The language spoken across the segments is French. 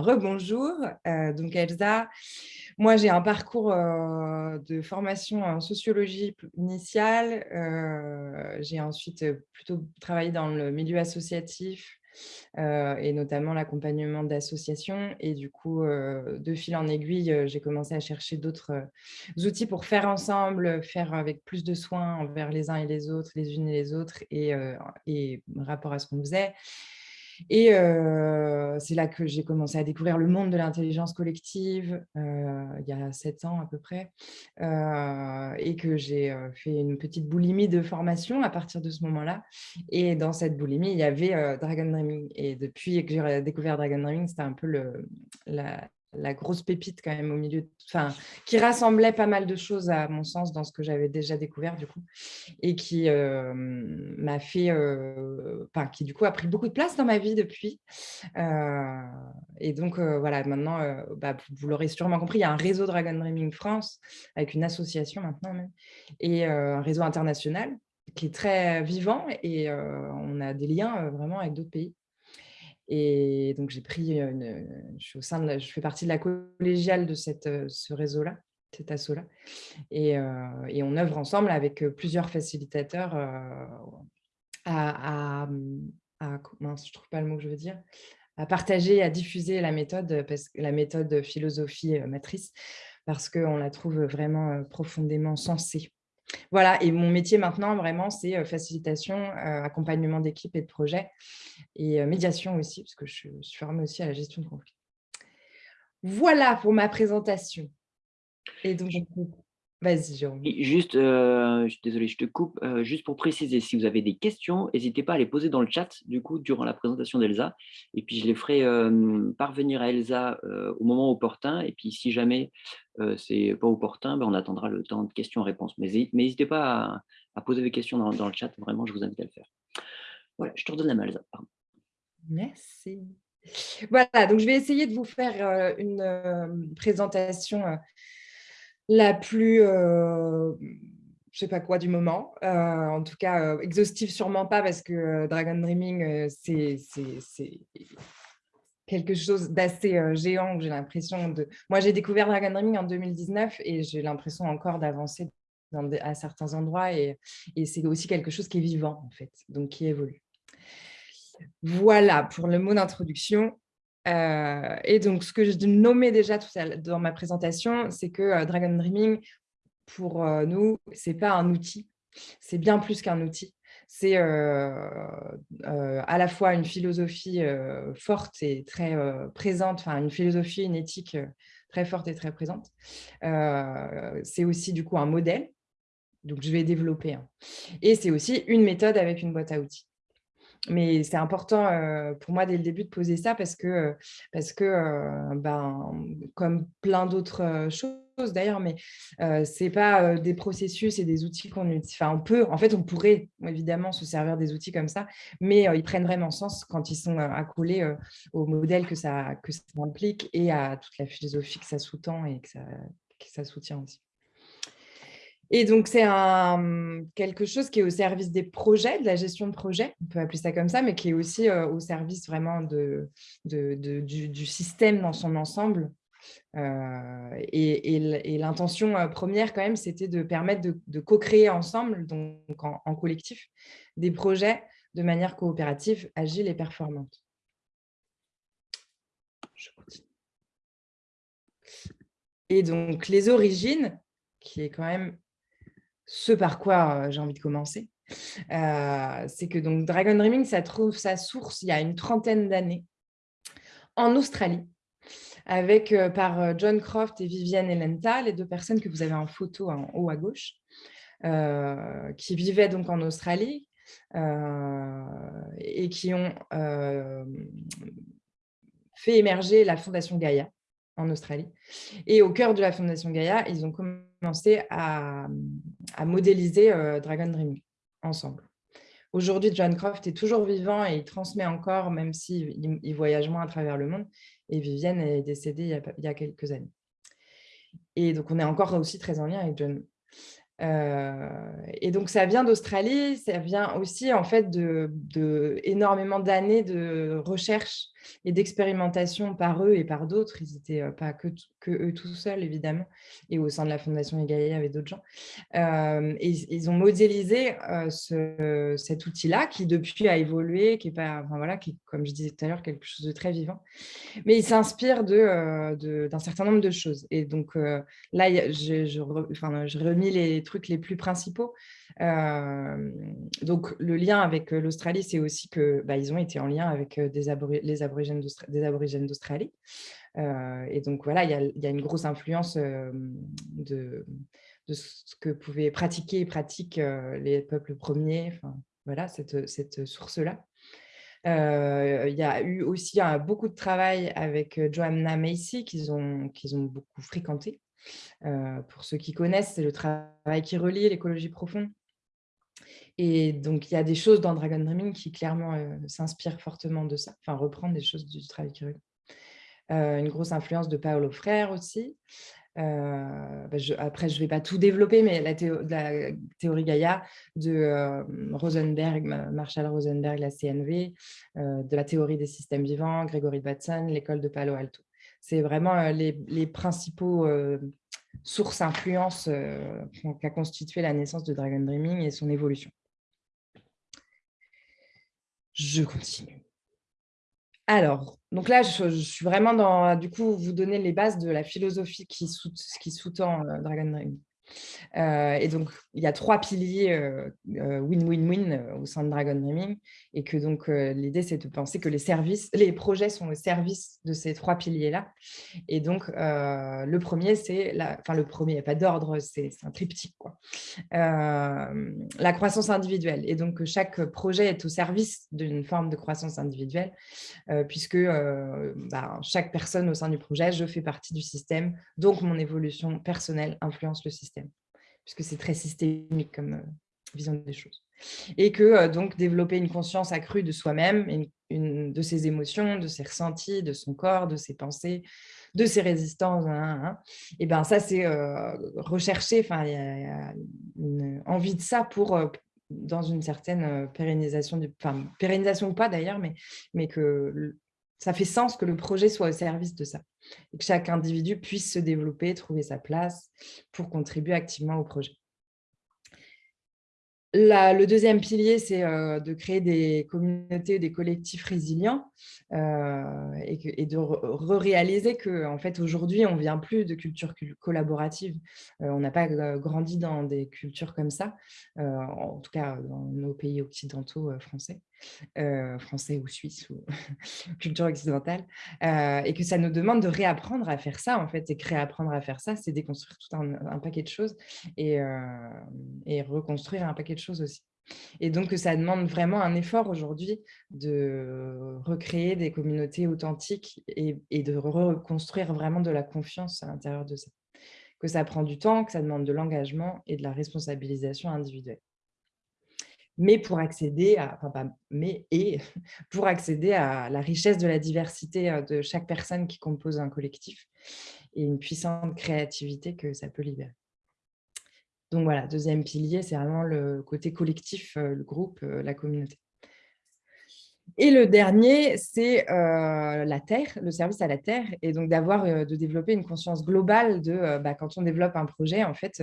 Rebonjour, euh, donc Elsa, moi j'ai un parcours euh, de formation en sociologie initiale, euh, j'ai ensuite plutôt travaillé dans le milieu associatif et notamment l'accompagnement d'associations et du coup de fil en aiguille j'ai commencé à chercher d'autres outils pour faire ensemble, faire avec plus de soins envers les uns et les autres, les unes et les autres et, et rapport à ce qu'on faisait. Et c'est là que j'ai commencé à découvrir le monde de l'intelligence collective, il y a sept ans à peu près, et que j'ai fait une petite boulimie de formation à partir de ce moment-là. Et dans cette boulimie, il y avait Dragon Dreaming. Et depuis que j'ai découvert Dragon Dreaming, c'était un peu le, la, la grosse pépite quand même au milieu, qui rassemblait pas mal de choses à mon sens dans ce que j'avais déjà découvert du coup, et qui euh, m'a fait, euh, qui du coup a pris beaucoup de place dans ma vie depuis. Euh, et donc voilà, maintenant, bah, vous l'aurez sûrement compris, il y a un réseau Dragon Dreaming France avec une association maintenant même, et un réseau international qui est très vivant et on a des liens vraiment avec d'autres pays. Et donc, j'ai pris une, je, fais partie de la collégiale de ce réseau-là, cet asso-là. Et, et, on œuvre ensemble avec plusieurs facilitateurs à, mince, je trouve pas le mot que je veux dire, à partager, à diffuser la méthode, parce la méthode philosophie matrice, parce qu'on la trouve vraiment profondément sensée. Voilà, et mon métier maintenant, vraiment, c'est facilitation, accompagnement d'équipe et de projet, et médiation aussi, parce que je suis formée aussi à la gestion de conflits. Voilà pour ma présentation. Et donc, Vas-y, Jérôme. Juste, euh, désolé, je te coupe. Euh, juste pour préciser, si vous avez des questions, n'hésitez pas à les poser dans le chat, du coup, durant la présentation d'Elsa. Et puis, je les ferai euh, parvenir à Elsa au moment opportun. Et puis, si jamais c'est pas opportun, ben, on attendra le temps de questions-réponses. Mais n'hésitez pas à, poser des questions dans, le chat. Vraiment, je vous invite à le faire. Voilà, je te redonne la main, Elsa. Merci. Voilà, donc je vais essayer de vous faire une présentation la plus, euh, je sais pas quoi du moment. Euh, en tout cas, euh, exhaustive sûrement pas parce que Dragon Dreaming, c'est quelque chose d'assez géant. J'ai l'impression de... Moi, j'ai découvert Dragon Dreaming en 2019 et j'ai l'impression encore d'avancer à certains endroits et, et c'est aussi quelque chose qui est vivant en fait, donc qui évolue. Voilà pour le mot d'introduction. Euh, et donc, ce que je nommais déjà tout dans ma présentation, c'est que euh, Dragon Dreaming, pour euh, nous, ce n'est pas un outil, c'est bien plus qu'un outil. C'est à la fois une philosophie forte et très présente, enfin une philosophie, une éthique très forte et très présente. c'est aussi du coup un modèle, donc je vais développer. un. Et c'est aussi une méthode avec une boîte à outils mais c'est important pour moi dès le début de poser ça parce que, parce que ben, comme plein d'autres choses d'ailleurs, mais ce c'est pas des processus et des outils qu'on utilise. Enfin, on peut, en fait, on pourrait évidemment se servir des outils comme ça, mais ils prennent vraiment sens quand ils sont accolés au modèle que ça, que ça implique et à toute la philosophie que ça sous-tend et que ça, que ça soutient aussi. Et donc, c'est quelque chose qui est au service des projets, de la gestion de projet, on peut appeler ça comme ça, mais qui est aussi euh, au service vraiment de, du, système dans son ensemble. Euh, et, l'intention euh, première, quand même, c'était de permettre de, co-créer ensemble, donc en, collectif, des projets de manière coopérative, agile et performante. Et donc, les origines, qui est quand même ce par quoi j'ai envie de commencer, c'est que donc Dragon Dreaming, ça trouve sa source il y a une trentaine d'années en Australie, avec par John Croft et Viviane Elenta, les deux personnes que vous avez en photo en haut à gauche, qui vivaient donc en Australie et qui ont fait émerger la Fondation Gaïa en Australie. Et au cœur de la Fondation Gaïa, ils ont commencé à, modéliser euh, Dragon Dreaming ensemble. Aujourd'hui, John Croft est toujours vivant et il transmet encore, même s'il il voyage moins à travers le monde. Et Vivienne est décédée il y, a, quelques années. Et donc, on est encore aussi très en lien avec John. Et donc, ça vient d'Australie, ça vient aussi en fait de, énormément d'années de recherche et d'expérimentation par eux et par d'autres. Ils n'étaient pas que, eux tout seuls, évidemment, et au sein de la Fondation Egaïa, avec d'autres gens. et ils ont modélisé ce, cet outil-là, qui depuis a évolué, qui est, pas, enfin, voilà, qui comme je disais tout à l'heure, quelque chose de très vivant. Mais il s'inspire d'un de, d'un certain nombre de choses. Et donc, là, je, je, enfin, je remis les trucs les plus principaux. donc, le lien avec l'Australie, c'est aussi que bah, ont été en lien avec des les aborigènes d'Australie. et donc, voilà, il y, a, une grosse influence de, ce que pouvaient pratiquer et pratiquent les peuples premiers. Voilà, cette, source-là. il y a eu aussi beaucoup de travail avec Joanna Macy qu'ils qu'ils ont beaucoup fréquenté. Euh, pour ceux qui connaissent, c'est le travail qui relie l'écologie profonde. Et donc, il y a des choses dans Dragon Dreaming qui clairement euh, s'inspirent fortement de ça, enfin, reprendre des choses du travail qui relie. Euh, une grosse influence de Paolo Frère aussi. Bah, après, je ne vais pas tout développer, mais la, théorie Gaïa de Rosenberg, Marshall Rosenberg, la CNV, de la théorie des systèmes vivants, Gregory Bateson, l'école de Palo Alto c'est vraiment les, principaux sources influences qu'a constitué la naissance de Dragon Dreaming et son évolution. Je continue. Alors, donc là, je, suis vraiment dans, du coup, vous donner les bases de la philosophie qui sous-tend Dragon Dreaming. Euh, et donc, il y a trois piliers euh, euh, win-win-win au sein de Dragon Dreaming. Et que donc, l'idée, c'est de penser que les services, les projets sont au service de ces trois piliers-là. Et donc, le premier, c'est, enfin, le premier, il n'y a pas d'ordre, c'est un triptyque. Quoi. la croissance individuelle. Et donc, chaque projet est au service d'une forme de croissance individuelle, puisque bah, chaque personne au sein du projet, je fais partie du système, donc mon évolution personnelle influence le système puisque c'est très systémique comme euh, vision des choses. Et que euh, donc développer une conscience accrue de soi-même, de ses émotions, de ses ressentis, de son corps, de ses pensées, de ses résistances, hein, hein, hein. et ben ça c'est euh, rechercher, enfin il y, a une envie de ça pour dans une certaine pérennisation, enfin pérennisation ou pas d'ailleurs, mais, mais que ça fait sens que le projet soit au service de ça et que chaque individu puisse se développer, trouver sa place pour contribuer activement au projet le deuxième pilier, c'est euh, de créer des communautés, des collectifs résilients euh, et, de re-réaliser qu'en fait, aujourd'hui, on ne vient plus de culture collaborative. Euh, on n'a pas grandi dans des cultures comme ça, en tout cas dans nos pays occidentaux français, français ou suisses ou culture occidentale, et que ça nous demande de réapprendre à faire ça, en fait, et réapprendre à faire ça, c'est déconstruire tout un, paquet de choses et, et reconstruire un paquet de choses aussi. Et donc, ça demande vraiment un effort aujourd'hui de recréer des communautés authentiques et, de reconstruire vraiment de la confiance à l'intérieur de ça. Que ça prend du temps, que ça demande de l'engagement et de la responsabilisation individuelle. Mais pour accéder à, accéder à la richesse de la diversité euh, de chaque personne qui compose un collectif et une puissante créativité que ça peut libérer. Donc voilà, deuxième pilier, c'est vraiment le côté collectif, euh, le groupe, euh, la communauté. Et le dernier, c'est euh, la Terre, le service à la Terre, et donc d'avoir, de développer une conscience globale de bah, quand on développe un projet, en fait,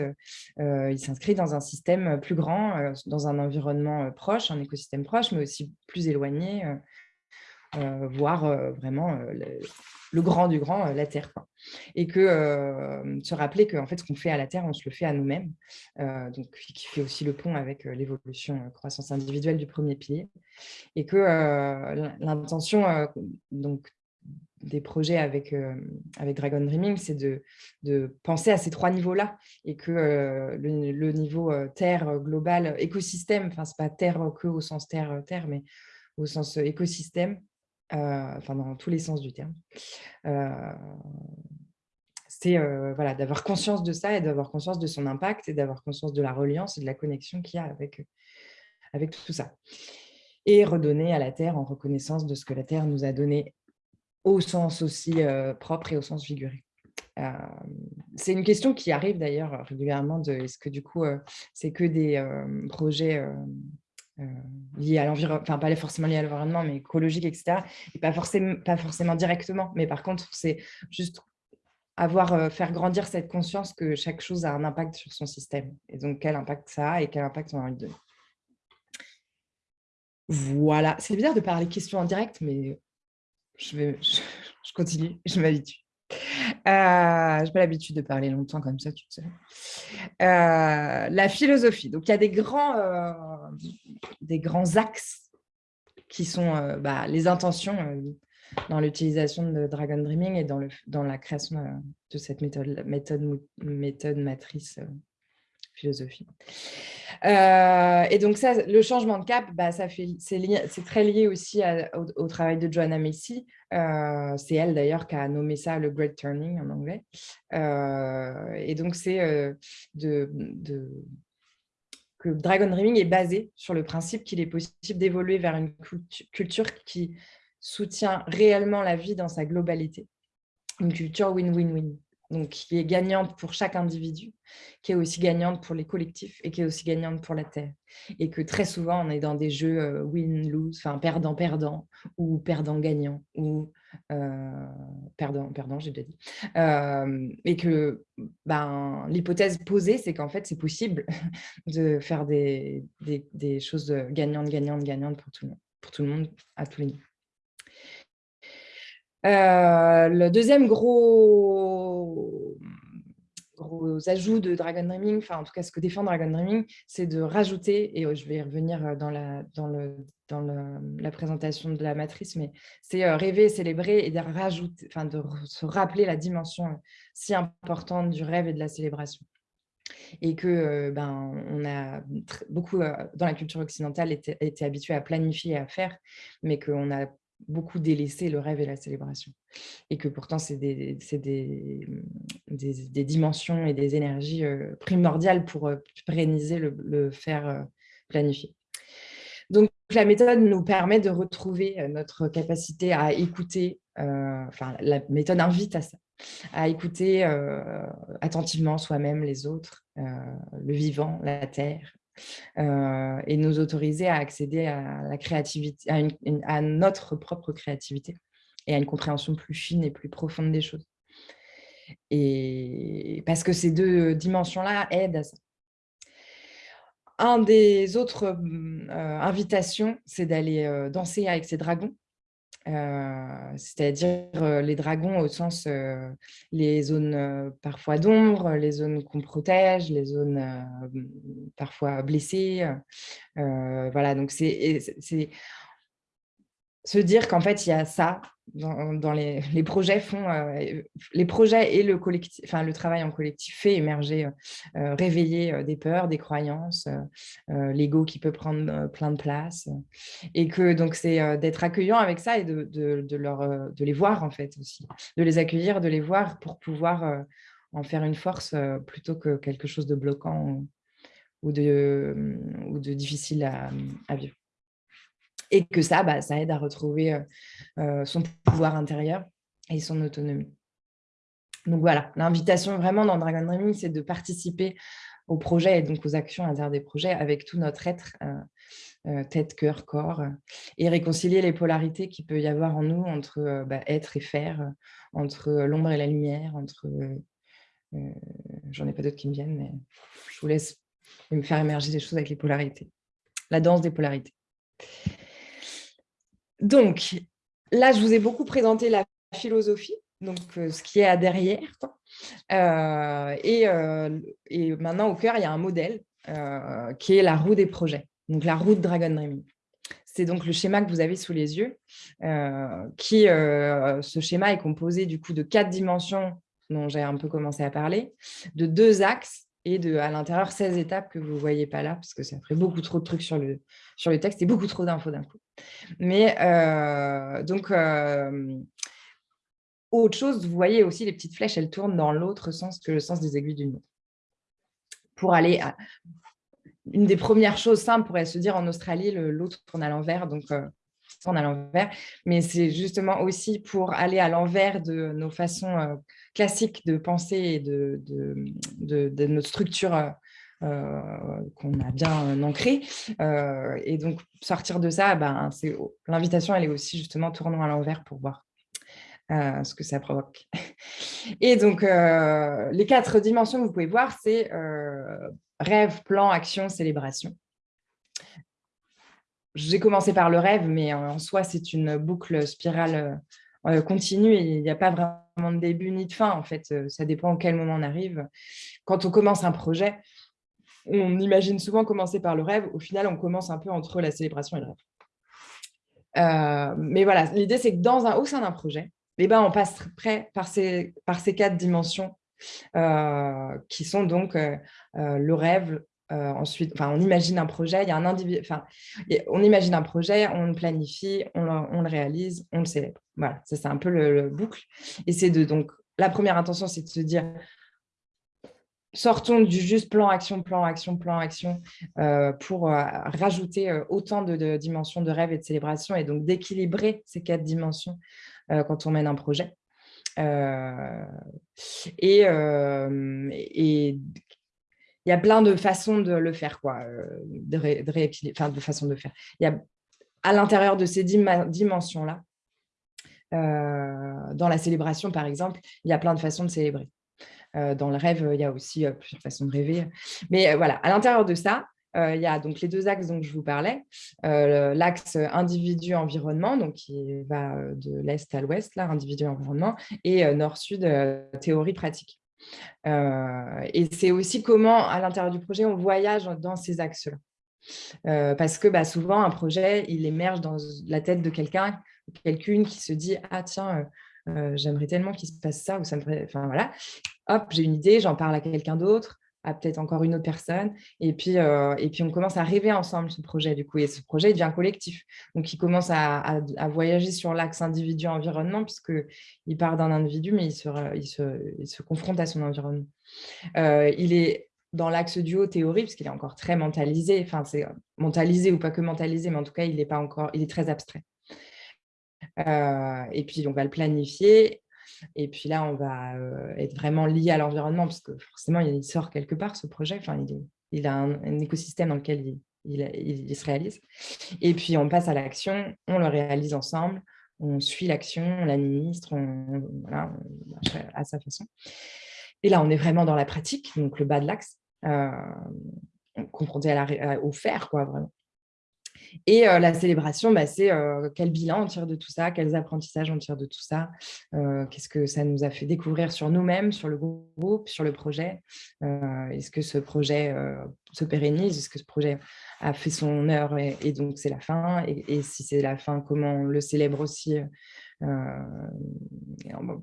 il s'inscrit dans un système plus grand, dans un environnement proche, un écosystème proche, mais aussi plus éloigné, voire vraiment le grand du grand, euh, la Terre. Et que euh, se rappeler que en fait, ce qu'on fait à la Terre, on se le fait à nous-mêmes, euh, donc qui fait aussi le pont avec l'évolution croissance individuelle du premier pilier. Et que l'intention donc des projets avec, avec Dragon Dreaming, c'est de, penser à ces trois niveaux-là et que le, niveau terre global, écosystème, enfin, ce n'est pas terre que au sens terre-terre, mais au sens écosystème, euh, enfin dans tous les sens du terme. Euh, c'est euh, voilà, d'avoir conscience de ça et d'avoir conscience de son impact et d'avoir conscience de la reliance et de la connexion qu'il y a avec, avec tout ça. Et redonner à la Terre en reconnaissance de ce que la Terre nous a donné au sens aussi propre et au sens figuré. c'est une question qui arrive d'ailleurs régulièrement de est-ce que du coup, c'est que des projets liés à l'environnement, enfin pas forcément liés à l'environnement, mais écologiques, etc. Et pas forcément, pas forcément directement. Mais par contre, c'est juste avoir, faire grandir cette conscience que chaque chose a un impact sur son système. Et donc, quel impact ça a et quel impact on a envie de donner. Voilà, c'est bizarre de parler questions en direct, mais je, continue, je m'habitue. Euh, je n'ai pas l'habitude de parler longtemps comme ça, tu sais. Euh, la philosophie. Donc, il y a des grands, euh, des grands axes qui sont bah, les intentions dans l'utilisation de Dragon Dreaming et dans, la création de cette méthode, méthode, méthode matrice philosophie. Euh, et donc, ça, le changement de cap, bah, c'est très lié aussi au, travail de Joanna Macy. Euh, c'est elle d'ailleurs qui a nommé ça le Great Turning en anglais. Euh, et donc, c'est de, que Dragon Dreaming est basé sur le principe qu'il est possible d'évoluer vers une culture qui soutient réellement la vie dans sa globalité. Une culture win-win-win donc qui est gagnante pour chaque individu, qui est aussi gagnante pour les collectifs et qui est aussi gagnante pour la Terre. Et que très souvent, on est dans des jeux euh, win-lose, enfin perdant-perdant ou perdant-gagnant ou euh, perdant-perdant, j'ai déjà dit. Et que ben, l'hypothèse posée, c'est qu'en fait, c'est possible de faire des, des, des choses gagnantes, gagnantes, gagnantes pour tout le monde, pour tout le monde à tous les niveaux. Le deuxième gros, gros ajout de Dragon Dreaming, enfin en tout cas ce que défend Dragon Dreaming, c'est de rajouter, et je vais y revenir dans la, dans le, la présentation de la matrice, mais c'est euh, rêver, célébrer et de, rajouter, enfin, de se rappeler la dimension si importante du rêve et de la célébration et que euh, ben, on a beaucoup, dans la culture occidentale, été, été habitué à planifier et à faire, mais qu'on a beaucoup délaissé le rêve et la célébration. Et que pourtant, c'est des, des, dimensions et des énergies euh, primordiales pour euh, pérenniser le, faire euh, planifier. Donc, la méthode nous permet de retrouver notre capacité à écouter, enfin, la méthode invite à ça, à écouter attentivement soi-même, les autres, le vivant, la terre, euh, et nous autoriser à accéder à la créativité, à, notre propre créativité et à une compréhension plus fine et plus profonde des choses. Et parce que ces deux dimensions-là aident à ça. Un des autres euh, invitations, c'est d'aller euh, danser avec ces dragons. Euh, c'est-à-dire les dragons au sens les zones parfois d'ombre, les zones qu'on protège, les zones parfois blessées. voilà, donc c'est se dire qu'en fait, il y a ça dans, les, projets font euh, les projets et le collectif, enfin le travail en collectif fait émerger, euh, euh, réveiller des peurs, des croyances, l'ego qui peut prendre plein de place, et que donc c'est d'être accueillant avec ça et de, leur, de les voir en fait aussi, de les accueillir, de les voir pour pouvoir en faire une force plutôt que quelque chose de bloquant ou de difficile à vivre et que ça, bah, ça aide à retrouver euh, euh, son pouvoir intérieur et son autonomie. Donc voilà, l'invitation vraiment dans Dragon Dreaming, c'est de participer au projet et donc aux actions à l'intérieur des projets avec tout notre être, euh, tête, cœur, corps, et réconcilier les polarités qu'il peut y avoir en nous entre bah, être et faire, entre l'ombre et la lumière, entre... J'en ai pas d'autres qui me viennent, mais je vous laisse me faire émerger des choses avec les polarités. La danse des polarités. Donc, là, je vous ai beaucoup présenté la philosophie, donc euh, ce qui est à derrière. Euh, euh, et, maintenant, au cœur, il y a un modèle qui est la roue des projets, donc la roue de Dragon Dreaming. C'est donc le schéma que vous avez sous les yeux, qui, ce schéma est composé du coup de quatre dimensions dont j'ai un peu commencé à parler, de deux axes et de, à l'intérieur 16 étapes que vous ne voyez pas là, parce que ça ferait beaucoup trop de trucs sur le, sur le texte et beaucoup trop d'infos d'un coup. Mais euh, donc, euh, autre chose, vous voyez aussi les petites flèches, elles tournent dans l'autre sens que le sens des aiguilles d'une montre. Pour aller à... Une des premières choses simples pourrait se dire en Australie, l'autre tourne à l'envers, donc euh, tourne à l'envers, mais c'est justement aussi pour aller à l'envers de nos façons classiques de penser et de, de, notre structure qu'on a bien ancrée. et donc, sortir de ça, ben, l'invitation, elle est aussi justement tournant à l'envers pour voir ce que ça provoque. Et donc, les quatre dimensions que vous pouvez voir, c'est rêve, plan, action, célébration. J'ai commencé par le rêve, mais en soi, c'est une boucle spirale continue et il n'y a pas vraiment de début ni de fin. En fait, ça dépend à quel moment on arrive. Quand on commence un projet, on imagine souvent commencer par le rêve. Au final, on commence un peu entre la célébration et le rêve. mais voilà, l'idée, c'est que dans un, au sein d'un projet, eh ben, on passe près par ces, par ces quatre dimensions euh, qui sont donc euh, euh, le rêve, ensuite, enfin, on imagine un projet, il y a un individu, enfin, on imagine un projet, on le planifie, on le, réalise, on le célèbre. Voilà, c'est un peu le, boucle. Et c'est de donc la première intention, c'est de se dire sortons du juste plan action, plan action, plan action pour rajouter autant de, dimensions de rêve et de célébration et donc d'équilibrer ces quatre dimensions quand on mène un projet. Euh, et, euh, il y a plein de façons de le faire, quoi, euh, de, de, enfin, de façons de faire. Il y a à l'intérieur de ces dimensions-là, dans la célébration, par exemple, il y a plein de façons de célébrer. Dans le rêve, il y a aussi plusieurs façons de rêver. Mais voilà, à l'intérieur de ça, il y a donc les deux axes dont je vous parlais. L'axe individu-environnement, donc qui va de l'est à l'ouest, là, individu-environnement, et nord-sud, théorie-pratique. et c'est aussi comment, à l'intérieur du projet, on voyage dans ces axes-là. parce que bah, souvent, un projet, il émerge dans la tête de quelqu'un, quelqu'une qui se dit « Ah tiens, j'aimerais tellement qu'il se passe ça » ou ça me... Enfin voilà, hop, j'ai une idée, j'en parle à quelqu'un d'autre, à peut-être encore une autre personne. Et puis, euh, et puis, on commence à rêver ensemble ce projet, du coup. Et ce projet devient collectif. Donc, il commence à, voyager sur l'axe individu-environnement, puisqu'il part d'un individu, mais il se, il, se, se, confronte à son environnement. Euh, il est dans l'axe duo théorie, puisqu'il est encore très mentalisé. Enfin, c'est mentalisé ou pas que mentalisé, mais en tout cas, il est, pas encore, il est très abstrait. Euh, et puis, on va le planifier et puis là, on va euh, être vraiment lié à l'environnement, parce que forcément, il sort quelque part, ce projet. Enfin, il, a un, écosystème dans lequel il, se réalise. Et puis, on passe à l'action, on le réalise ensemble, on suit l'action, on l'administre, on, voilà, à sa façon. Et là, on est vraiment dans la pratique, donc le bas de l'axe, euh, confronté à au faire, quoi, vraiment. Et la célébration, bah, c'est quel bilan on tire de tout ça, quels apprentissages on tire de tout ça, qu'est-ce que ça nous a fait découvrir sur nous-mêmes, sur le groupe, sur le projet. Est-ce que ce projet se pérennise Est-ce que ce projet a fait son heure et, donc c'est la fin et, si c'est la fin, comment on le célèbre aussi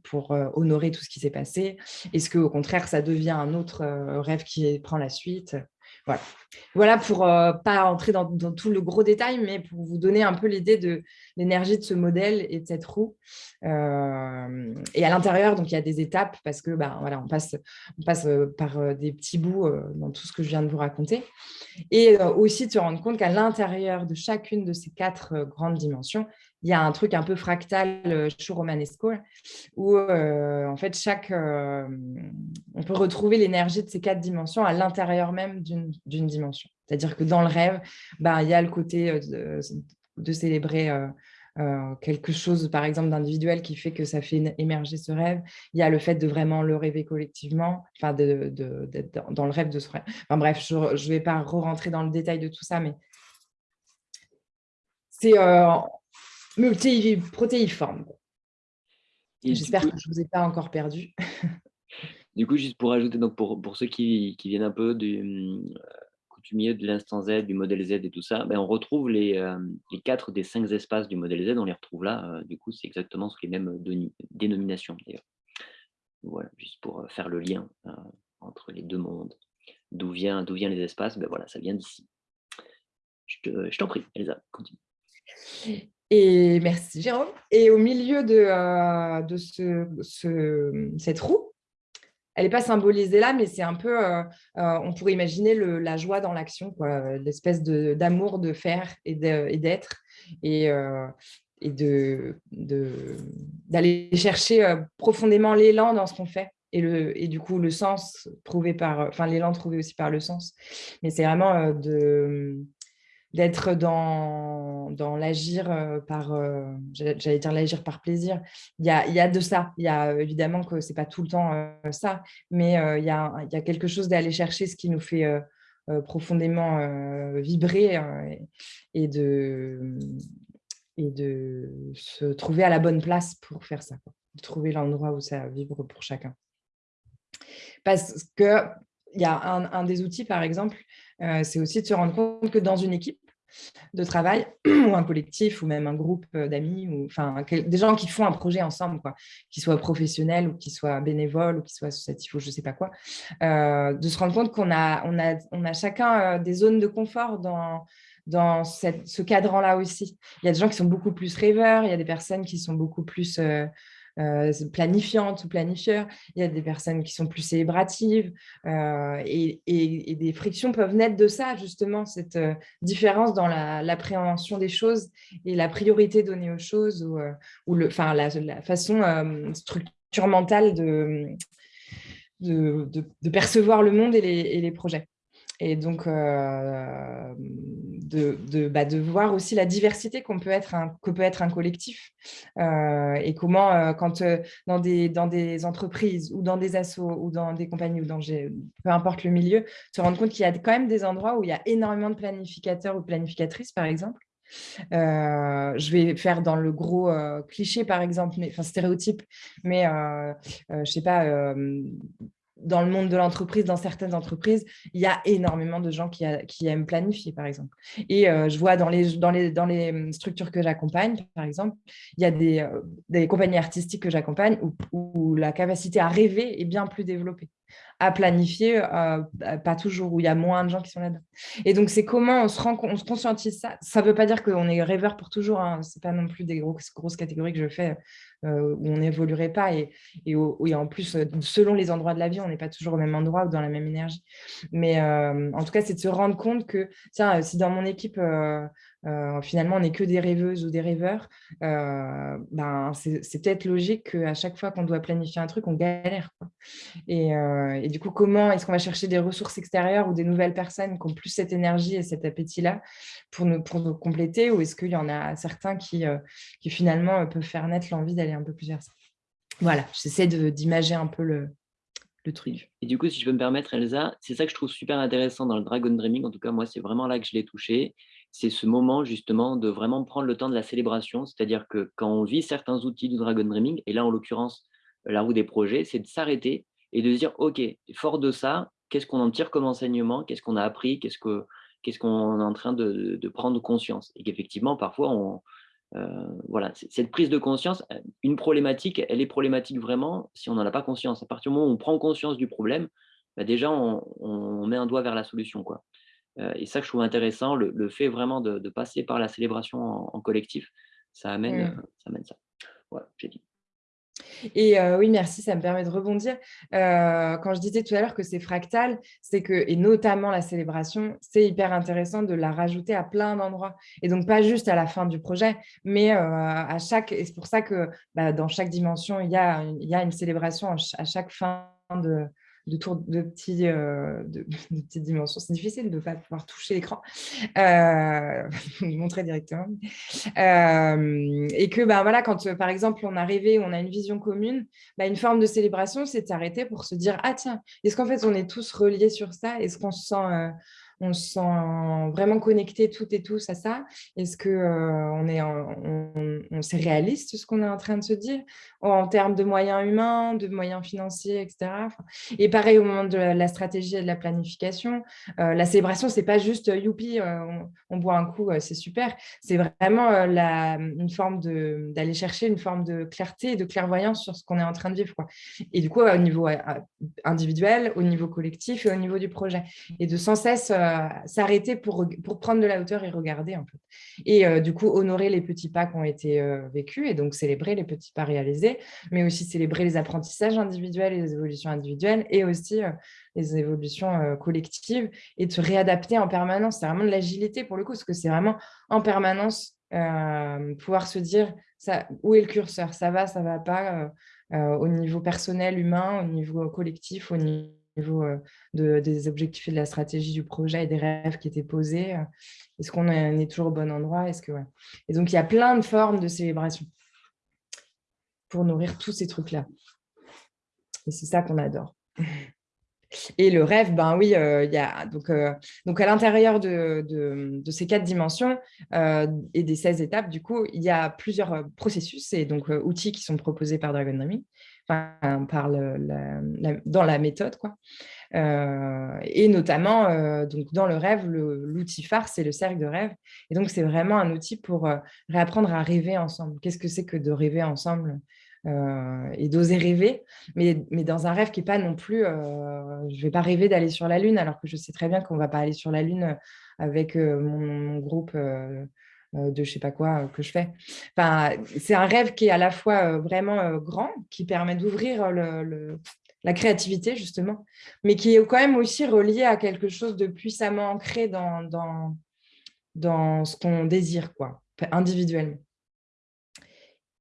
pour honorer tout ce qui s'est passé? Est-ce qu'au contraire, ça devient un autre rêve qui prend la suite? Voilà, pour ne euh, pas entrer dans, tout le gros détail, mais pour vous donner un peu l'idée de l'énergie de ce modèle et de cette roue. Euh, et à l'intérieur, donc il y a des étapes parce que bah, on passe, on passe euh, par des petits bouts dans tout ce que je viens de vous raconter. Et aussi de se rendre compte qu'à l'intérieur de chacune de ces quatre grandes dimensions, il y a un truc un peu fractal euh, romanesco où euh, en fait chaque euh, on peut retrouver l'énergie de ces quatre dimensions à l'intérieur même d'une dimension. C'est-à-dire que dans le rêve, bah, il y a le côté de, célébrer quelque chose, par exemple, d'individuel qui fait que ça fait émerger ce rêve. Il y a le fait de vraiment le rêver collectivement, enfin, de, dans le rêve de ce rêve. Enfin bref, je ne vais pas re-rentrer dans le détail de tout ça, mais c'est multi-protéiforme. J'espère que je ne vous ai pas encore perdu. du coup, juste pour ajouter, donc pour, pour ceux qui, qui, viennent un peu du euh, coutumier de l'instant Z, du modèle Z et tout ça, ben on retrouve les, euh, les quatre des cinq espaces du modèle Z, on les retrouve là. Euh, du coup, c'est exactement sous les mêmes dénominations d'ailleurs. Voilà, juste pour faire le lien entre les deux mondes. D'où viennent d'où viennent les espaces? Ben voilà, ça vient d'ici. Je t'en prie, Elsa, continue. Et merci Jérôme. Et au milieu de, euh, de ce, cette roue, elle n'est pas symbolisée là, mais c'est un peu, on pourrait imaginer la joie dans l'action, l'espèce d'amour de, faire et d'être. Et, et d'aller de, chercher profondément l'élan dans ce qu'on fait et, le, et du coup le sens trouvé par, enfin l'élan trouvé aussi par le sens. Mais c'est vraiment euh, de d'être dans, dans l'agir euh, par, euh, j'allais dire l'agir par plaisir. Il y a, il y a de ça. Il y a évidemment que c'est pas tout le temps ça, mais il, y a, il y a quelque chose d'aller chercher ce qui nous fait profondément vibrer et de et de se trouver à la bonne place pour faire ça, de trouver l'endroit où ça vibre pour chacun. Parce qu'il y a un, des outils, par exemple, euh, c'est aussi de se rendre compte que dans une équipe de travail, ou un collectif, ou même un groupe euh, d'amis, ou des gens qui font un projet ensemble, quoi, qu'ils soient professionnels, ou qu'ils soient bénévoles, ou qu'ils soient associatifs, ou je ne sais pas quoi, euh, de se rendre compte qu'on a, on a, chacun des zones de confort dans, ce cadre-là aussi. Il y a des gens qui sont beaucoup plus rêveurs, il y a des personnes qui sont beaucoup plus euh, planifiantes ou planifieurs, il y a des personnes qui sont plus célébratives euh, et, des frictions peuvent naître de ça, justement, cette euh, différence dans l'appréhension des choses et la priorité donnée aux choses ou, le, enfin, la, façon structure mentale de, percevoir le monde et les projets et donc euh, de, bah, de, voir aussi la diversité peut être un, que peut être un collectif euh, et comment euh, quand dans, des, dans des entreprises ou dans des assos ou dans des compagnies ou dans peu importe le milieu, se rendre compte qu'il y a quand même des endroits où il y a énormément de planificateurs ou planificatrices par exemple. Je vais faire dans le gros cliché, par exemple, mais, enfin stéréotype, mais je ne sais pas, dans le monde de l'entreprise, dans certaines entreprises, il y a énormément de gens qui, aiment planifier, par exemple. Et euh, je vois dans les, hum, structures que j'accompagne, par exemple, il y a des, euh, compagnies artistiques que j'accompagne où, la capacité à rêver est bien plus développée à planifier, euh, pas toujours, où il y a moins de gens qui sont là-dedans. Et donc, c'est comment on se, rend, on se conscientise ça. Ça ne veut pas dire qu'on est rêveur pour toujours, hein. ce n'est pas non plus des grosses, catégories que je fais où on n'évoluerait pas. Et, et, en plus, euh, selon les endroits de la vie, on n'est pas toujours au même endroit ou dans la même énergie. Mais en tout cas, c'est de se rendre compte que, tiens, si dans mon équipe, euh, finalement, on n'est que des rêveuses ou des rêveurs, euh, ben, c'est peut-être logique qu'à chaque fois qu'on doit planifier un truc, on galère. Euh, et, du coup, comment est-ce qu'on va chercher des ressources extérieures ou des nouvelles personnes qui ont plus cette énergie et cet appétit-là pour nous, pour nous compléter Ou est-ce qu'il y en a certains qui, qui finalement peuvent faire naître l'envie d'aller un peu plus vers ça? Voilà, j'essaie d'imager un peu le, le truc. Et du coup, si je peux me permettre, Elsa, c'est ça que je trouve super intéressant dans le Dragon Dreaming. En tout cas, moi, c'est vraiment là que je l'ai touché c'est ce moment justement de vraiment prendre le temps de la célébration, c'est-à-dire que quand on vit certains outils du Dragon Dreaming, et là en l'occurrence la roue des projets, c'est de s'arrêter et de dire, ok, fort de ça, qu'est-ce qu'on en tire comme enseignement, qu'est-ce qu'on a appris, qu'est-ce qu'on est en train de, prendre conscience? Et qu'effectivement, parfois, on, euh, voilà, cette prise de conscience, une problématique, elle est problématique vraiment si on n'en a pas conscience. À partir du moment où on prend conscience du problème, bah, déjà, on, on, met un doigt vers la solution. Quoi. Euh, et ça que je trouve intéressant, le, fait vraiment de, passer par la célébration en, collectif, ça amène, mmh. ça amène ça. Voilà, j'ai dit. Et euh, oui, merci, ça me permet de rebondir. Euh, quand je disais tout à l'heure que c'est fractal, c'est que, et notamment la célébration, c'est hyper intéressant de la rajouter à plein d'endroits. Et donc, pas juste à la fin du projet, mais à chaque, et c'est pour ça que bah, dans chaque dimension, il y a, il y a une célébration à chaque fin de, de, tour, de, petits, euh, de, petites dimensions. C'est difficile de ne pas pouvoir toucher l'écran, euh, montrer directement. Euh, et que ben, voilà, quand par exemple on a rêvé, on a une vision commune, bah, une forme de célébration, c'est de s'arrêter pour se dire « Ah tiens, est-ce qu'en fait on est tous reliés sur ça? Est-ce qu'on se sent on se sent vraiment connecté toutes et tous à ça Est-ce que euh, on est, on, c'est réaliste ce qu'on est en train de se dire en termes de moyens humains, de moyens financiers, etc. et pareil au moment de la, stratégie et de la planification, euh, la célébration c'est pas juste euh, youpi, on, boit un coup, c'est super. C'est vraiment la, une forme d'aller chercher une forme de clarté et de clairvoyance sur ce qu'on est en train de vivre. Et du coup au niveau individuel, au niveau collectif et au niveau du projet, et de sans cesse s'arrêter pour, pour prendre de la hauteur et regarder. En fait. Et du coup, honorer les petits pas qui ont été vécus et donc célébrer les petits pas réalisés, mais aussi célébrer les apprentissages individuels et les évolutions individuelles et aussi les évolutions collectives et de se réadapter en permanence. C'est vraiment de l'agilité pour le coup, parce que c'est vraiment en permanence pouvoir se dire où est le curseur, ça va, ça va pas, au niveau personnel, humain, au niveau collectif, au niveau niveau de, des objectifs et de la stratégie du projet et des rêves qui étaient posés. Est-ce qu'on est toujours au bon endroit? Est-ce que Et donc, il y a plein de formes de célébration pour nourrir tous ces trucs-là. Et c'est ça qu'on adore. Et le rêve, ben oui, il y a donc, donc à l'intérieur de, de, ces quatre dimensions et des 16 étapes, du coup, il y a plusieurs processus et donc outils qui sont proposés par Dragon Dreaming dans la méthode. Quoi. Euh, et notamment, euh, donc dans le rêve, l'outil phare, c'est le cercle de rêve. Et donc, c'est vraiment un outil pour euh, réapprendre à rêver ensemble. Qu'est-ce que c'est que de rêver ensemble et d'oser rêver, mais, mais, dans un rêve qui n'est pas non plus... je ne vais pas rêver d'aller sur la Lune, alors que je sais très bien qu'on ne va pas aller sur la Lune avec mon, groupe de je sais pas quoi euh, que je fais. C'est un rêve qui est à la fois euh, vraiment grand, qui permet d'ouvrir la créativité, justement, mais qui est quand même aussi relié à quelque chose de puissamment ancré dans, dans, ce qu'on désire, quoi, individuellement.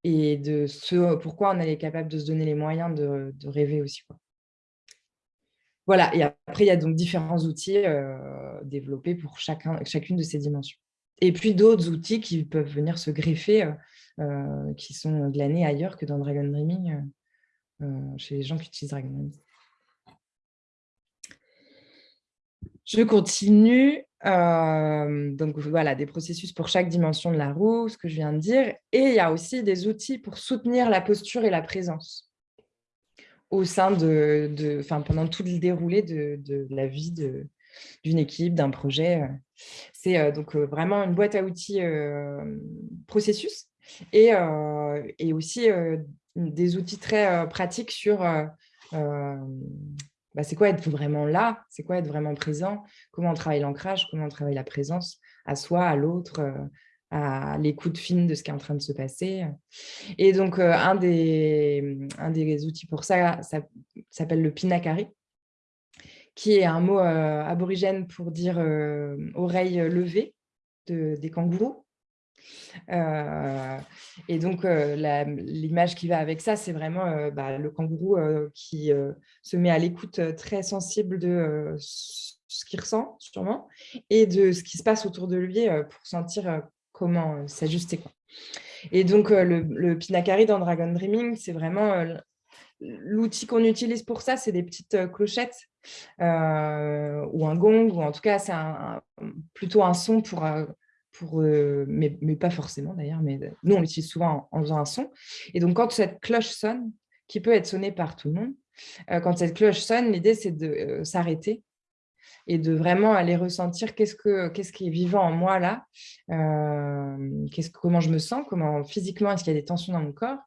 Et de ce pourquoi on est capable de se donner les moyens de, rêver aussi. Voilà, et après, il y a donc différents outils développés pour chacun, chacune de ces dimensions. Et puis d'autres outils qui peuvent venir se greffer, euh, euh, qui sont glanés ailleurs que dans Dragon Dreaming, euh, chez les gens qui utilisent Dragon Dreaming. Je continue. donc voilà, des processus pour chaque dimension de la roue, ce que je viens de dire. Et il y a aussi des outils pour soutenir la posture et la présence au sein de, pendant tout le déroulé de, de la vie de, d'une équipe, d'un projet. Euh. C'est euh, donc euh, vraiment une boîte à outils processus et, et aussi des outils très pratiques sur bah, c'est quoi être vraiment là, c'est quoi être vraiment présent, comment on travaille l'ancrage, comment on travaille la présence à soi, à l'autre, à l'écoute fine de ce qui est en train de se passer? Et donc, un, des, un des outils pour ça, ça s'appelle le Pinakari qui est un mot euh, aborigène pour dire euh, oreille levée des kangourous. Euh, et donc, l'image qui va avec ça, c'est vraiment bah, le kangourou qui se met à l'écoute très sensible de ce qu'il ressent, sûrement, et de ce qui se passe autour de lui pour sentir comment s'ajuster. Et donc, le, le, Pinakari dans Dragon Dreaming, c'est vraiment l'outil qu'on utilise pour ça, c'est des petites clochettes euh, ou un gong, ou en tout cas, c'est plutôt un son pour, euh, pour euh, mais, pas forcément d'ailleurs, mais nous, on l'utilise souvent en, faisant un son. Et donc, quand cette cloche sonne, qui peut être sonnée par tout le monde, quand cette cloche sonne, l'idée, c'est de s'arrêter et de vraiment aller ressentir qu'est-ce que qu'est-ce qui est vivant en moi là, euh, qu'est-ce comment je me sens, comment physiquement est-ce qu'il y a des tensions dans mon corps,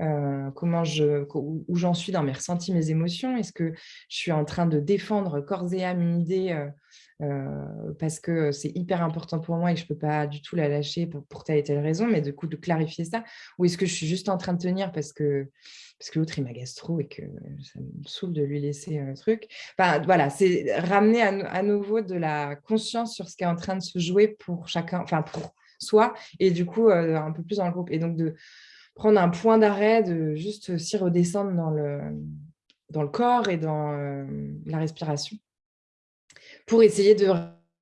euh, comment je où j'en suis dans mes ressentis, mes émotions, est-ce que je suis en train de défendre corps et âme une idée euh, parce que c'est hyper important pour moi et que je peux pas du tout la lâcher pour, pour telle et telle raison, mais du coup de clarifier ça, ou est-ce que je suis juste en train de tenir parce que parce que l'autre, il m'agace trop et que ça me saoule de lui laisser un truc. Enfin, voilà, c'est ramener à, nouveau de la conscience sur ce qui est en train de se jouer pour chacun, enfin pour soi, et du coup, euh, un peu plus dans le groupe. Et donc, de prendre un point d'arrêt, de juste s'y redescendre dans le, dans le corps et dans euh, la respiration, pour essayer de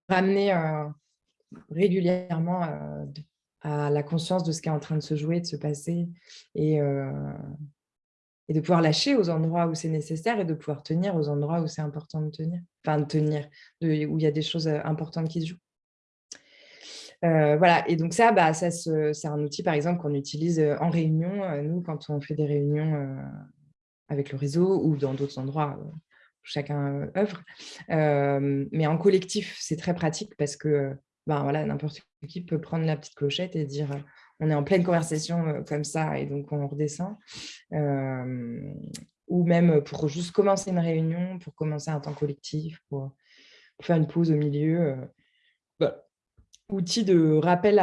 ramener euh, régulièrement à la conscience de ce qui est en train de se jouer, de se passer, et et de pouvoir lâcher aux endroits où c'est nécessaire et de pouvoir tenir aux endroits où c'est important de tenir, enfin de tenir, où il y a des choses euh, importantes qui se jouent. Euh, voilà, et donc ça, bah, ça c'est un outil, par exemple, qu'on utilise euh, en réunion, nous, quand on fait des réunions avec le réseau ou dans d'autres endroits chacun œuvre. mais en collectif, c'est très pratique parce que ben, voilà, n'importe qui peut prendre la petite clochette et dire on est en pleine conversation comme ça et donc on redescend. Ou même pour juste commencer une réunion, pour commencer un temps collectif, pour, faire une pause au milieu. Outil de rappel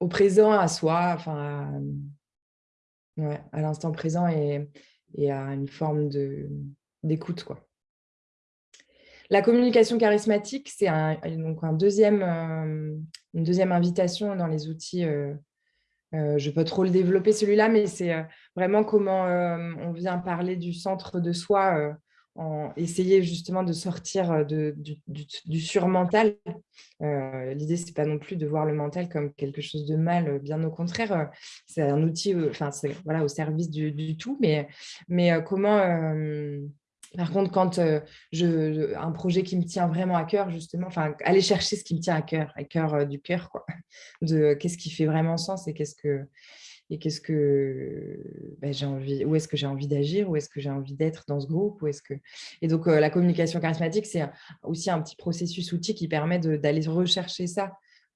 au présent, à soi, enfin, à, l'instant présent et, et, à une forme d'écoute. La communication charismatique, c'est un, donc un deuxième, euh, une deuxième invitation dans les outils. Euh, euh, je peux trop le développer celui-là, mais c'est vraiment comment on vient parler du centre de soi, en essayer justement de sortir de, du, surmental. L'idée, ce n'est pas non plus de voir le mental comme quelque chose de mal, bien au contraire, c'est un outil enfin, voilà, au service du, du, tout, mais, mais comment par contre, quand je, un projet qui me tient vraiment à cœur, justement, enfin, aller chercher ce qui me tient à cœur, à cœur du cœur, de qu'est-ce qui fait vraiment sens et qu'est-ce que qu'est-ce que ben, j'ai envie, où est-ce que j'ai envie d'agir, où est-ce que j'ai envie d'être dans ce groupe, où est-ce que et donc la communication charismatique, c'est aussi un petit processus outil qui permet d'aller rechercher ça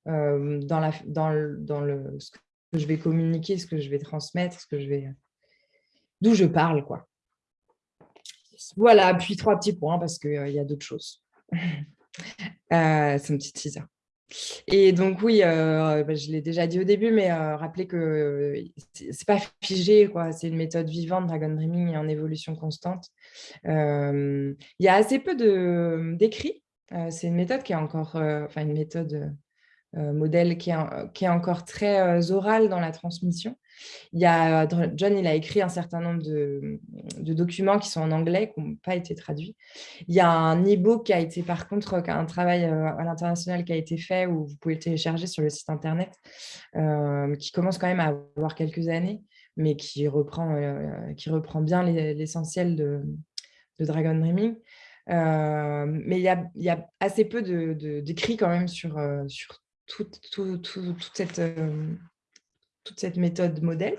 dans le ce que je vais communiquer, ce que je vais transmettre, ce que je vais d'où je parle, quoi. Voilà, puis trois petits points parce qu'il y a d'autres choses. Euh, c'est un petit teaser. Et donc oui, euh, bah, je l'ai déjà dit au début, mais euh, rappelez que c'est pas figé, C'est une méthode vivante, Dragon Dreaming, en évolution constante. il y a assez peu d'écrits. c'est une méthode qui est encore, enfin une méthode modèle qui est, encore très orale dans la transmission. Il y a, John il a écrit un certain nombre de, documents qui sont en anglais, qui n'ont pas été traduits. Il y a un e-book qui a été, par contre, un travail euh, à l'international qui a été fait, où vous pouvez le télécharger sur le site internet, euh, qui commence quand même à avoir quelques années, mais qui reprend, euh, qui reprend bien l'essentiel de, Dragon Dreaming. mais il y, a, il y, a, assez peu d'écrits de, quand même sur, sur toute cette toute cette méthode modèle.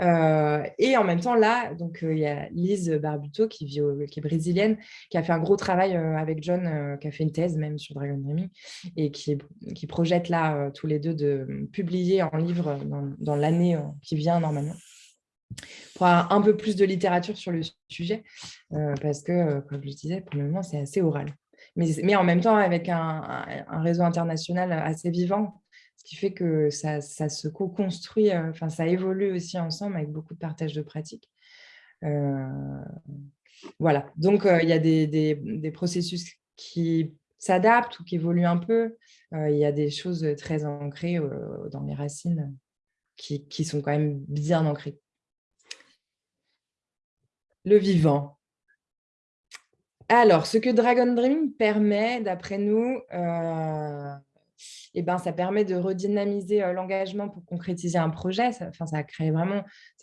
Euh, et en même temps, là, donc euh, il y a Lise Barbuto, qui, vit qui est brésilienne, qui a fait un gros travail euh, avec John, qui a fait une thèse même sur Dragon Dreaming, et qui, qui projette là, tous les deux, de publier en livre dans, l'année qui vient normalement pour avoir un peu plus de littérature sur le sujet, parce que, comme je disais, pour le moment, c'est assez oral. Mais, mais, en même temps, avec un, réseau international assez vivant, ce qui fait que ça, se co-construit, euh, enfin ça évolue aussi ensemble avec beaucoup de partage de pratiques. Euh, voilà, donc euh, il y a des, processus qui s'adaptent ou qui évoluent un peu. il y a des choses très ancrées dans les racines qui, qui, sont quand même bien ancrées. Le vivant. Alors, ce que Dragon Dreaming permet, d'après nous, eh ben, ça permet de redynamiser l'engagement pour concrétiser un projet. Ça,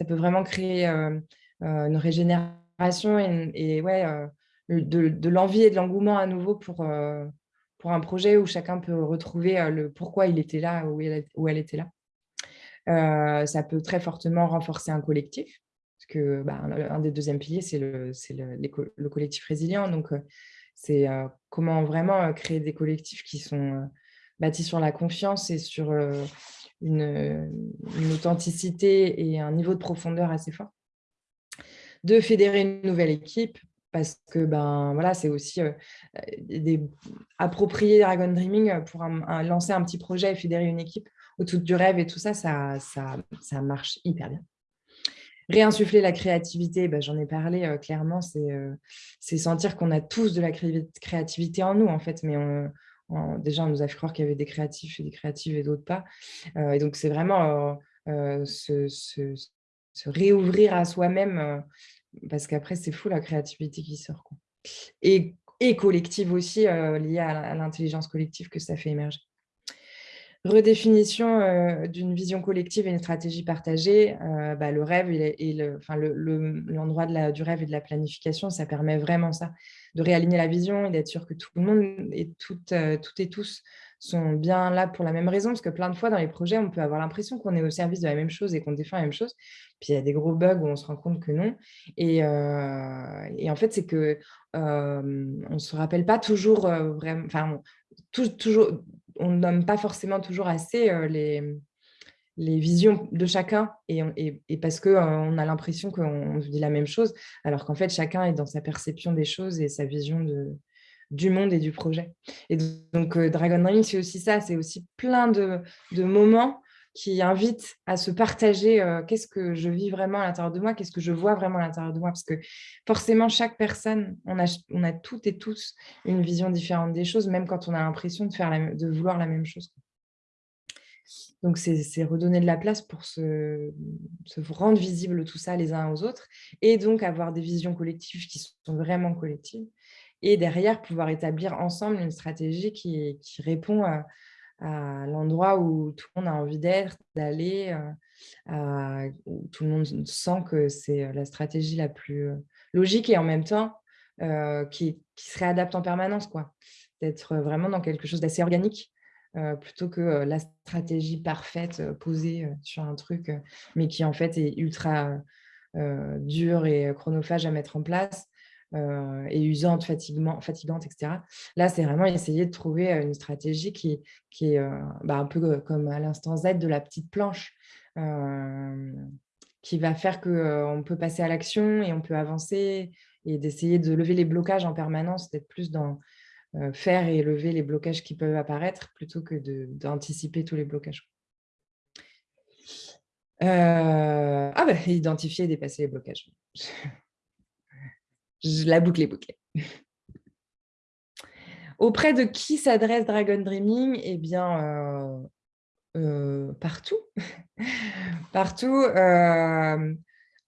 peut vraiment créer une régénération et, de, l'envie et de l'engouement à nouveau pour, un projet où chacun peut retrouver le pourquoi il était là, où elle, où elle était là. ça peut très fortement renforcer un collectif, que bah, un des deuxièmes piliers, c'est le, le, le, collectif résilient. Donc, c'est comment vraiment créer des collectifs qui sont bâti sur la confiance et sur une, authenticité et un niveau de profondeur assez fort. De fédérer une nouvelle équipe, parce que ben, voilà, c'est aussi des, approprier Dragon Dreaming pour lancer un petit projet et fédérer une équipe autour du rêve et tout ça, ça, ça, ça marche hyper bien. Réinsuffler la créativité, ben, j'en ai parlé clairement, c'est sentir qu'on a tous de la créativité en nous, en fait, mais déjà, on nous a fait croire qu'il y avait des créatifs et des créatives et d'autres pas. Euh, et donc, c'est vraiment euh, euh, se, réouvrir à soi-même, parce qu'après, c'est fou la créativité qui sort. Et, collective aussi, liée à l'intelligence collective que ça fait émerger redéfinition d'une vision collective et une stratégie partagée, bah, le rêve et, l'endroit le, du rêve et de la planification, ça permet vraiment ça, de réaligner la vision et d'être sûr que tout le monde et toutes, toutes et tous sont bien là pour la même raison, parce que plein de fois dans les projets, on peut avoir l'impression qu'on est au service de la même chose et qu'on défend la même chose, puis il y a des gros bugs où on se rend compte que non. Et, et en fait, c'est que on ne se rappelle pas toujours vraiment, enfin, toujours, on ne nomme pas forcément toujours assez les, les visions de chacun et, et, parce qu'on on a l'impression qu'on dit la même chose, alors qu'en fait, chacun est dans sa perception des choses et sa vision de, du monde et du projet. Et donc, Dragon Dreaming, c'est aussi ça, c'est aussi plein de, de moments qui invite à se partager qu'est-ce que je vis vraiment à l'intérieur de moi, qu'est-ce que je vois vraiment à l'intérieur de moi. Parce que forcément, chaque personne, on a, toutes et tous une vision différente des choses, même quand on a l'impression de, de vouloir la même chose. Donc, c'est redonner de la place pour se, rendre visible tout ça les uns aux autres et donc avoir des visions collectives qui sont vraiment collectives et derrière pouvoir établir ensemble une stratégie qui répond à, à l'endroit où tout le monde a envie d'être, d'aller, euh, où tout le monde sent que c'est euh, la stratégie la plus euh, logique et en même temps qui, se réadapte en permanence. quoi. D'être vraiment dans quelque chose d'assez organique plutôt que la stratégie parfaite posée sur un truc, mais qui en fait est ultra dur et chronophage à mettre en place. Euh, et usante, fatigante, etc. Là, c'est vraiment essayer de trouver une stratégie qui, qui est euh, bah, un peu comme à l'instant Z de la petite planche, qui va faire qu'on peut passer à l'action et on peut avancer et d'essayer de lever les blocages en permanence, d'être plus dans faire et lever les blocages qui peuvent apparaître plutôt que d'anticiper tous les blocages. ah ben, identifier et dépasser les blocages. la boucle est bouclée. Auprès de qui s'adresse Dragon Dreaming? Eh bien, euh, euh, partout. partout, euh,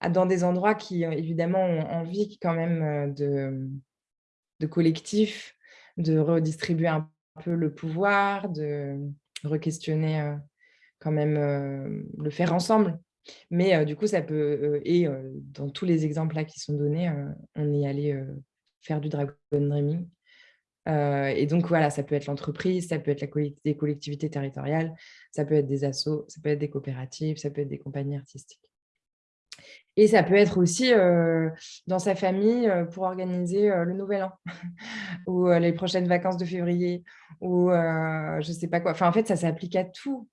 dans des endroits qui, évidemment, ont envie quand même de, de collectif, de redistribuer un peu le pouvoir, de re-questionner quand même le faire ensemble. Mais du coup, ça peut, et dans tous les exemples là qui sont donnés, on est allé faire du Dragon Dreaming. et donc, voilà, ça peut être l'entreprise, ça peut être des collectivités territoriales, ça peut être des assos, ça peut être des coopératives, ça peut être des compagnies artistiques. Et ça peut être aussi dans sa famille pour organiser le Nouvel An ou les prochaines vacances de février ou je ne sais pas quoi. Enfin, en fait, ça s'applique à tout.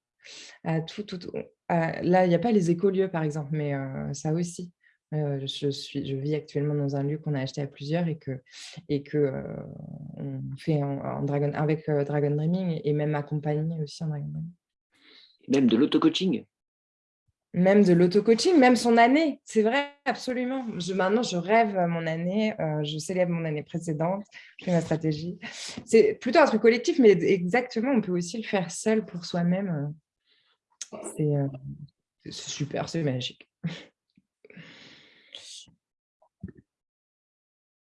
À tout, tout, tout là, il n'y a pas les écolieux, par exemple, mais ça aussi. je, suis, je vis actuellement dans un lieu qu'on a acheté à plusieurs et que, et que on fait en, Dragon, avec Dragon Dreaming et même accompagné aussi en Dragon Dreaming. Même de l'auto-coaching Même de l'auto-coaching, même son année, c'est vrai, absolument. Je, maintenant, je rêve mon année, je célèbre mon année précédente, je fais ma stratégie. C'est plutôt un truc collectif, mais exactement, on peut aussi le faire seul pour soi-même. Euh, c'est super, c'est magique.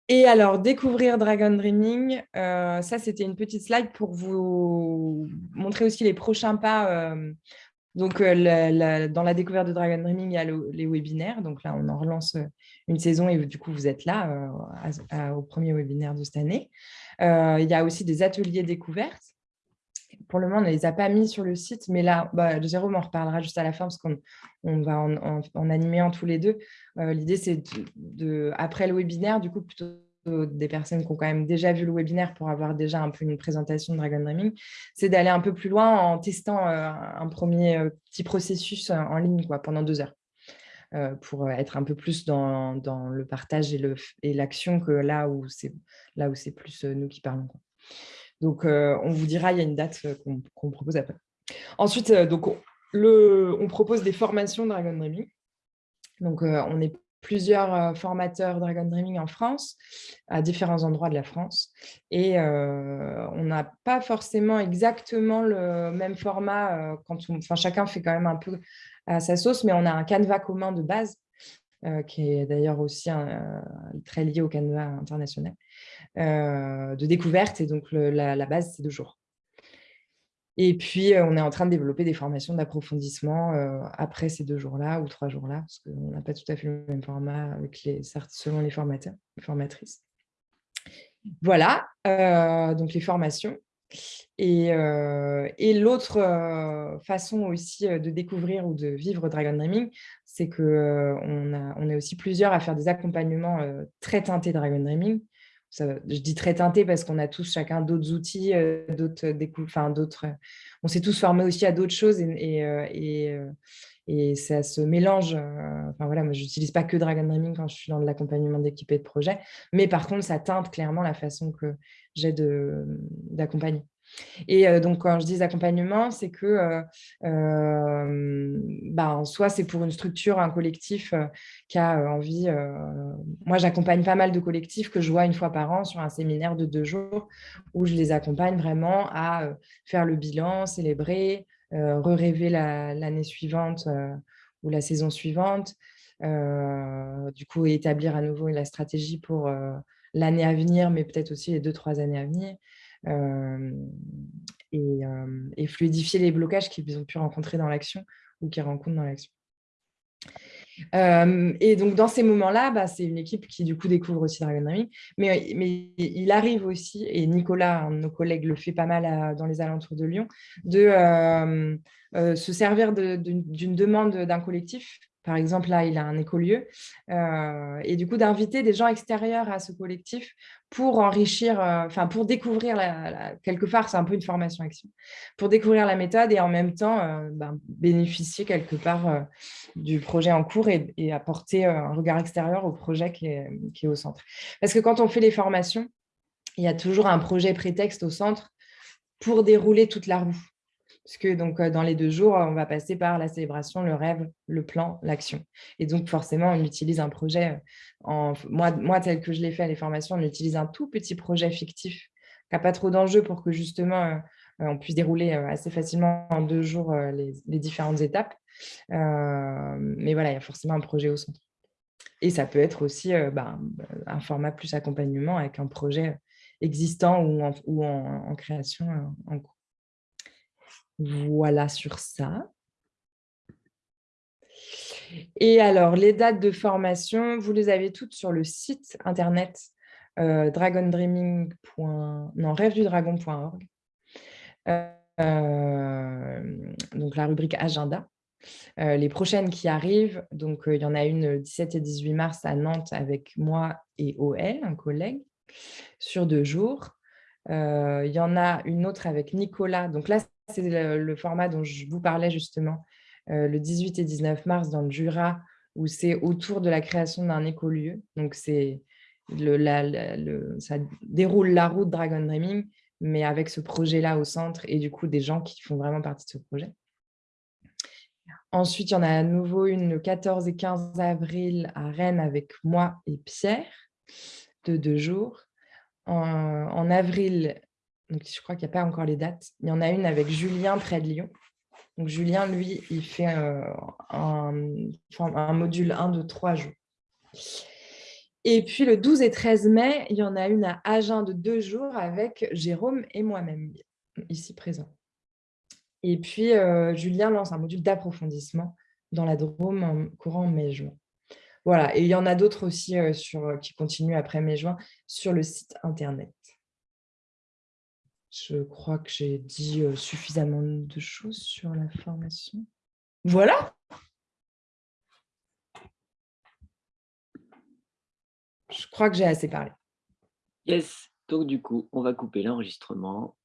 Et alors, découvrir Dragon Dreaming, euh, ça, c'était une petite slide pour vous montrer aussi les prochains pas. Euh, donc, dans la découverte de Dragon Dreaming, il y a les webinaires. Donc là, on en relance une saison et du coup, vous êtes là au premier webinaire de cette année. il y a aussi des ateliers découvertes pour le moment, on ne les a pas mis sur le site, mais là, bah, Jérôme en reparlera juste à la fin parce qu'on va en, animer en tous les deux. Euh, l'idée, c'est de, après le webinaire, du coup, plutôt des personnes qui ont quand même déjà vu le webinaire pour avoir déjà un peu une présentation de Dragon Dreaming, c'est d'aller un peu plus loin en testant euh, un premier euh, petit processus en ligne quoi, pendant deux heures. pour être un peu plus dans, le partage et l'action que là où c'est plus nous qui parlons. Donc, euh, on vous dira, il y a une date euh, qu'on propose après. Ensuite, euh, donc, on propose des formations Dragon Dreaming. Donc, on est plusieurs formateurs Dragon Dreaming en France, à différents endroits de la France. Et on n'a pas forcément exactement le même format. quand on, enfin, chacun fait quand même un peu à sa sauce, mais on a un canevas commun de base, qui est d'ailleurs aussi très lié au canevas international. Euh, de découverte. Et donc, la, base, c'est deux jours. Et puis, euh, on est en train de développer des formations d'approfondissement euh, après ces deux jours-là ou trois jours-là, parce qu'on n'a pas tout à fait le même format avec les, selon les formateurs, les formatrices. Voilà, donc les formations. Et, et l'autre façon aussi de découvrir ou de vivre Dragon Dreaming, c'est qu'on on est aussi plusieurs à faire des accompagnements très teintés Dragon Dreaming je dis très teinté parce qu'on a tous chacun d'autres outils, euh, d'autres enfin d'autres. On s'est tous formés aussi à d'autres choses et, euh, ça se mélange. enfin voilà, moi, je n'utilise pas que Dragon Dreaming quand je suis dans l'accompagnement d'équipe et de projet, mais par contre, ça teinte clairement la façon que j'ai d'accompagner. Et donc, quand je dis accompagnement, c'est que bah, soit c'est pour une structure, un collectif qui a envie... moi, j'accompagne pas mal de collectifs que je vois une fois par an sur un séminaire de deux jours où je les accompagne vraiment à faire le bilan, célébrer, re-rêver l'année suivante ou la saison suivante, du coup, établir à nouveau la stratégie pour l'année à venir, mais peut-être aussi les deux, trois années à venir et, fluidifier les blocages qu'ils ont pu rencontrer dans l'action ou qu'ils rencontrent dans l'action. et donc, dans ces moments-là, bah, c'est une équipe qui, du coup, découvre aussi Dragon Dreaming. Mais, mais il arrive aussi, et Nicolas, un de nos collègues, le fait pas mal dans les alentours de Lyon, de se servir d'une demande d'un collectif par exemple, là, il a un écolieu. Euh, et du coup, d'inviter des gens extérieurs à ce collectif pour enrichir, euh, enfin, pour découvrir, quelque part, c'est un peu une formation action, pour découvrir la méthode et en même temps euh, ben, bénéficier quelque part du projet en cours et, apporter un regard extérieur au projet qui est au centre. Parce que quand on fait les formations, il y a toujours un projet prétexte au centre pour dérouler toute la roue. Parce que donc, dans les deux jours, on va passer par la célébration, le rêve, le plan, l'action. Et donc, forcément, on utilise un projet, en, moi, tel que je l'ai fait à les formations, on utilise un tout petit projet fictif qui n'a pas trop d'enjeux pour que justement, on puisse dérouler assez facilement en deux jours les, différentes étapes. mais voilà, il y a forcément un projet au centre. Et ça peut être aussi bah, un format plus accompagnement avec un projet existant ou en création en cours. Voilà sur ça. Et alors, les dates de formation, vous les avez toutes sur le site internet euh, non, rêvedudragon.org. Euh, donc, la rubrique agenda. Euh, les prochaines qui arrivent, donc il y en a une le 17 et 18 mars à Nantes avec moi et OL, un collègue, sur deux jours. il y en a une autre avec Nicolas. Donc là, c'est le, format dont je vous parlais justement euh, le 18 et 19 mars dans le Jura, où c'est autour de la création d'un écolieu. Donc, c'est le, ça déroule la route Dragon Dreaming, mais avec ce projet-là au centre et du coup des gens qui font vraiment partie de ce projet. Ensuite, il y en a à nouveau une le 14 et 15 avril à Rennes avec moi et Pierre, de deux jours. en avril, donc je crois qu'il n'y a pas encore les dates. Il y en a une avec Julien près de Lyon. Donc Julien, lui, il fait euh, un, module 1 de 3 jours. Et puis le 12 et 13 mai, il y en a une à Agen de 2 jours avec Jérôme et moi-même, ici présent. Et puis euh, Julien lance un module d'approfondissement dans la Drôme en courant mai-juin. Voilà, et il y en a d'autres aussi euh, qui continuent après mai-juin sur le site internet. Je crois que j'ai dit suffisamment de choses sur la formation. Voilà. Je crois que j'ai assez parlé. Yes. Donc, du coup, on va couper l'enregistrement